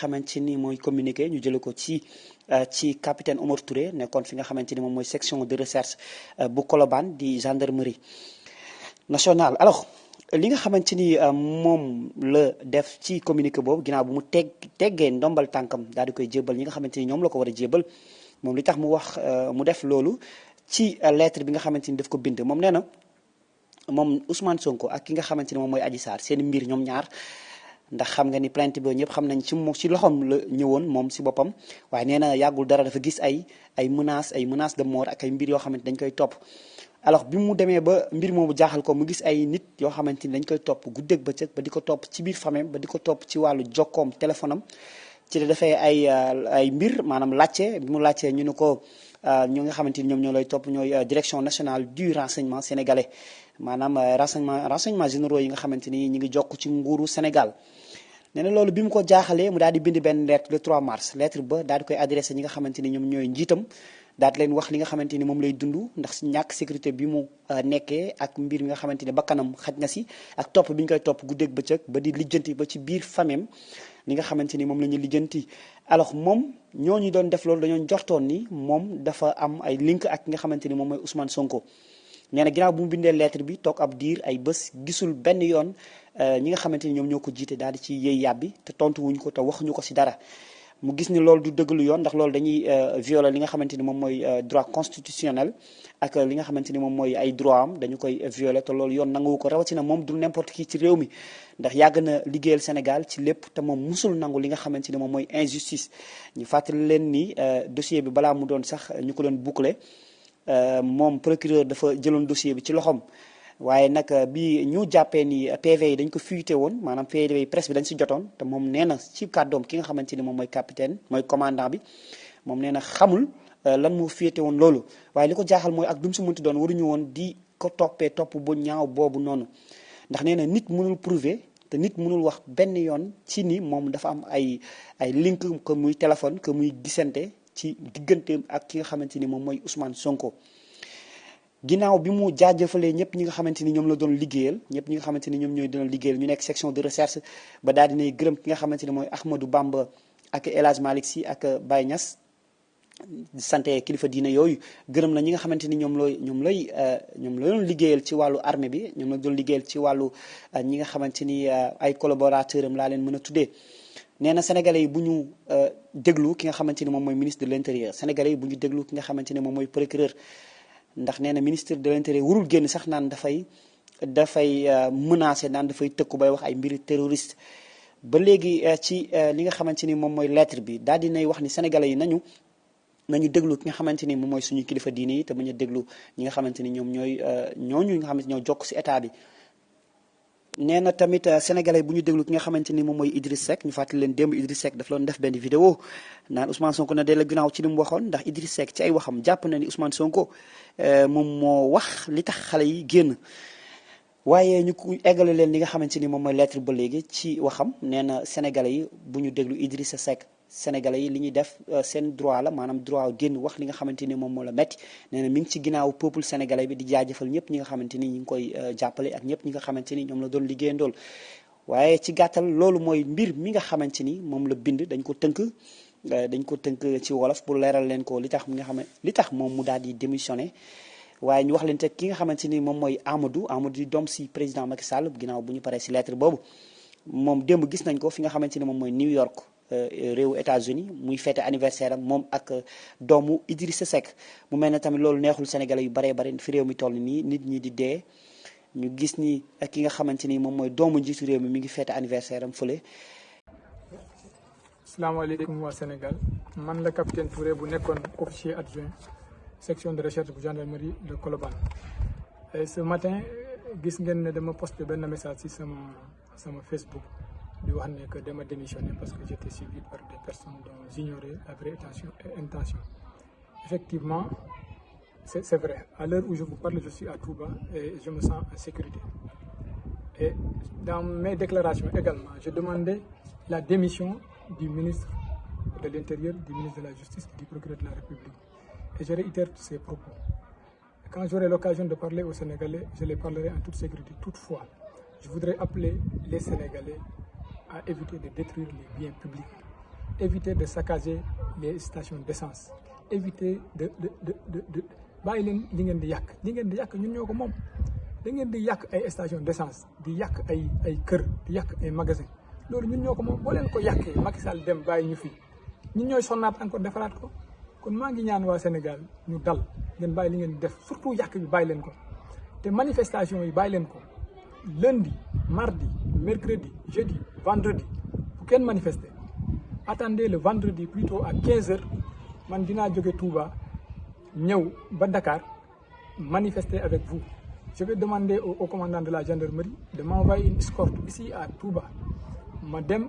xamante ni mooy communiqué ñu jële ko ci euh, ci capitaine Omar Touré nekkoon fi nga xamante ni moom mooy section de recherche euh, bu Colobane di gendarmerie nationale alors li nga xamante ni euh, moom la def ci communiqué boobu ginnaaw bu mu teg teggee ndombal tànkam daal di koy jébal ñi nga xamante ni ñoom la ko war a jébal moom li tax mu wax euh, mu def loolu ci euh, lettre bi nga xamante ni daf ko bind moom nee na moom Ousmane Sonko ak ki nga xamante ni moom mooy Adji Sarr seen mbir ñoom ñaar ndax xam nga ni plainte bi ñëpp xam nañ ci moom ci loxoom la ñëwoon moom si boppam waaye nee na yàggul dara dafa gis ay ay menaces ay menaces de mort ak ay mbir yoo xamante dañ koy topp alors bi mu demee ba mbir moomu jaaxal ko mu gis ay nit yoo xamante ni dañ koy topp guddeeg bëccëg ba di ko topp ci biir famem ba di ko topp ci wàllu jokkoom téléphone am ci la defee ay euh, ay mbir maanaam laajte bi mu laajtee ñu ne ko euh, ñoo nga xamante ni ñoom ñoo lay topp ñooy euh, direction nationale du renseignement sénégalais maanaam renseignement renseignement généraux yi nga xamante ni ñu ngi jokk ci nguuru Sénégal nee na loolu bi mu ko jaaxalee mu daal di bind benn lettre le 3 mars lettre ba daal di koy adressé ñi nga xamante ni ñoom ñooy njiitam daal di leen wax li nga xamante ni moom lay dund ndax si ñàkk sécurité bi mu euh, nekkee ak mbir mi nga xamante ni bakkanam xaj na si ak topp bi ñu koy topp guddeeg bëccëg ba di lijjanti ba ci biir famem li nga xamante ni moom la ñu lijjanti alors moom ñoo ñu doon def loolu dañoo jortoon ni moom dafa am ay link ak ki nga xamante ni moom mooy Ousmane Sonko. nee na ginnaaw bu mu bindee lettre bi toog ab diir ay bés gisul benn yoon ñi nga xamante ni ñoom ñoo ko jiite daal di ci yëy yàbbi te tontu wuñ ko te waxuñu ko si dara mu gis ni loolu du dëgg lu yoon ndax loolu dañuy violer li nga xamante ni moom mooy droit constitutionnel ak li nga xamante ni moom mooy ay droit am dañu koy violer te loolu yoon nanguwu ko rawatina moom du n'importe qui ci réew mi ndax yàgg na liggéeyal Sénégal ci lépp te moom musul nangu li nga xamante ni moom mooy injustice ñu fàttali leen ni dossier bi balaa mu doon sax ñu ko doon boucler moom procureur dafa jëloon dossier bi ci loxoom waaye nag bi ñu jàppee ni PV yi dañ ko fuité woon maanaam PV yi presse bi dañ si jotoon te moom nee na ci kàddoom ki nga xamante ni moom mooy capitaine mooy commandant bi moom nee na xamul lan moo fuité woon loolu waaye li ko jaaxal mooy ak dum si mënti doon waruñu woon di ko toppee topp bu ñaaw boobu noonu ndax nee na nit mënul prouver te nit mënul wax benn yoon ci ni moom dafa am ay ay link que muy téléphone que muy gisante ci digganteem ak ki nga xamante ni moom mooy Ousmane Sonko ginnaaw bi mu jaajëfalee ñëpp ñi nga xamante ni ñoom la doon liggéeyal ñëpp ñi nga xamante ni ñoom ñooy doon liggéeyal ñu nekk section de recherche ba daal dinay gërëm ki nga xamante ni mooy Ahmadou Bamba ak El Hadj Malick Sy ak Baye Niass sante kilifa diine yooyu gërëm na ñi nga xamante ni ñoom looy ñoom lay ñoom la doon liggéeyal ci wàllu armée bi ñoom la doon liggéeyal ci wàllu ñi nga xamante ni ay collaborateur am laa leen mën a tuddee nee na sénégalais yi bu ñu euh, déglu ki nga xamante ni moom mooy ministre de l' intérieur sénégalais yi bu ñu déglu ki nga xamante ni moom mooy procureur ndax nee na ministre de l' intérieur warul génn sax naan dafay dafay euh, menacé naan dafay tëkku bay wax ay mbiri terroriste ba léegi euh, ci euh, li nga xamante ni moom mooy lettre bi daal di nay wax ni sénégalais yi nañu nañu déglu ki nga xamante ni moom mooy suñu kilifa diine yi te bañ a déglu ñi nga xamante ni ñoom ñooy ñooñu nga xamante ñoo jokk si état bi nee na tamit euh, sénégalais bu ñu déglu ki nga xamante ni moom mooy Idriss Seck ñu fàttali leen démb Idriss Seck daf loon def benn vidéo naan Ousmane Sonko na delloo ginnaaw ci li mu waxoon ndax Idriss Seck ci ay waxam jàpp na ni Ousmane Sonko euh, moom moo wax li tax xale yi génn. waaye ñu ko eggale leen li nga xamante ni moom mooy lettre ba léegi ci waxam nee na sénégalais yi bu ñu déglu Idrissa Seck Sénégalais yi li ñuy def seen droit la maanaam droit génn wax li nga xamante ni moom moo la metti nee na mi ngi ci ginnaaw peuple sénégalais bi di jaajëfal ñëpp ñi nga xamante ni ñi ngi koy jàppale ak ñëpp ñi nga xamante ni ñoom la doon liggéeyandool waaye ci gàttal loolu mooy mbir mi nga xamante ni moom la bind dañ ko tënk dañ ko tënk ci wolof pour leeral leen ko li tax mi nga xam li tax moom mu daal di démissionné waaye ñu wax leen te ki nga xamante ni moom mooy Amadou Amadou di doom si président Macky Sall ginnaaw bu ñu paree si lettre boobu moom démb gis nañ ko fi nga xamante ni moom mooy New York euh, euh, réewu États-Unis muy fête anniversaire am moom ak euh, doomu Idrissa Seck mu mel ne tamit loolu neexul sénégalais yu baree bari fi réew mi toll nii nit ñi di dee ñu gis ni ak ki nga xamante ni moom mooy doomu njiitu réew mi mi ngi fête anniversaire am fële salaamaaleykum waa Sénégal man la capitaine Touré bu nekkoon officier adjoint section de recherche bu gendarmerie de Colobane et ce matin gis ngeen ne dama posté benn message ci sama sama Facebook di wax ne que dama démissionné parce que j'étais suivi par des personnes dont j'ignorais la vraie intention et intention effectivement c'est vrai à l'heure où je vous parle je suis à Touba et je me sens en sécurité et dans mes déclarations également j'ai demandé la démission du ministre de l'Intérieur du ministre de la Justice et du procureur de la République et je réitère ces propos. Quand j'aurai l'occasion de parler aux Sénégalais, je les parlerai en toute sécurité. Toutefois, Je voudrais appeler les Sénégalais à éviter de détruire les biens publics, éviter de saccager les stations d'essence, éviter de de de de de bàyyi leen li ngeen di yàq li ngeen di yàq ñun ñoo ko moom da ngeen di yàq ay station d'essence di yàq ay ay kër di yàq ay magasin loolu ñun ñoo ko moom boo leen ko yàqee Macky Sall dem bàyyi ñu fii ñun ñooy sonnaat encore defaraat ko kon maa ngi ñaan waa Sénégal ñu dal ngeen bàyyi li ngeen def surtout yàq bi bàyyi leen ko te manifestation yi bàyyi leen ko lundi mardi mercredi jeudi vendredi bu kenn manifester attendez le vendredi plutôt à 15 heures man dinaa jóge Touba ñëw ba Dakar manifester avec vous je vais demander au, au commandant de la gendarmerie de m'envoyer une escorte ici à Touba ma dem